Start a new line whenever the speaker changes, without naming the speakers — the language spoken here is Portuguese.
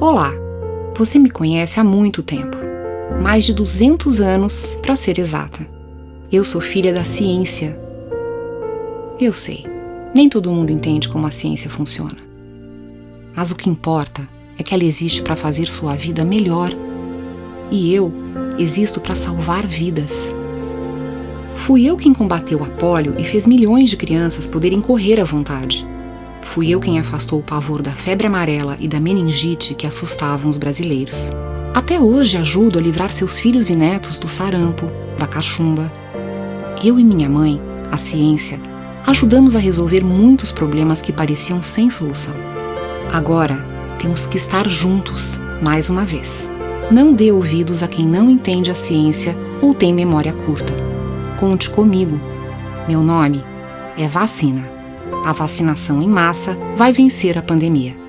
Olá, você me conhece há muito tempo mais de 200 anos, para ser exata. Eu sou filha da ciência. Eu sei, nem todo mundo entende como a ciência funciona. Mas o que importa é que ela existe para fazer sua vida melhor. E eu existo para salvar vidas. Fui eu quem combateu a polio e fez milhões de crianças poderem correr à vontade. Fui eu quem afastou o pavor da febre amarela e da meningite que assustavam os brasileiros. Até hoje ajudo a livrar seus filhos e netos do sarampo, da cachumba. Eu e minha mãe, a ciência, ajudamos a resolver muitos problemas que pareciam sem solução. Agora, temos que estar juntos, mais uma vez. Não dê ouvidos a quem não entende a ciência ou tem memória curta. Conte comigo. Meu nome é vacina. A vacinação em massa vai vencer a pandemia.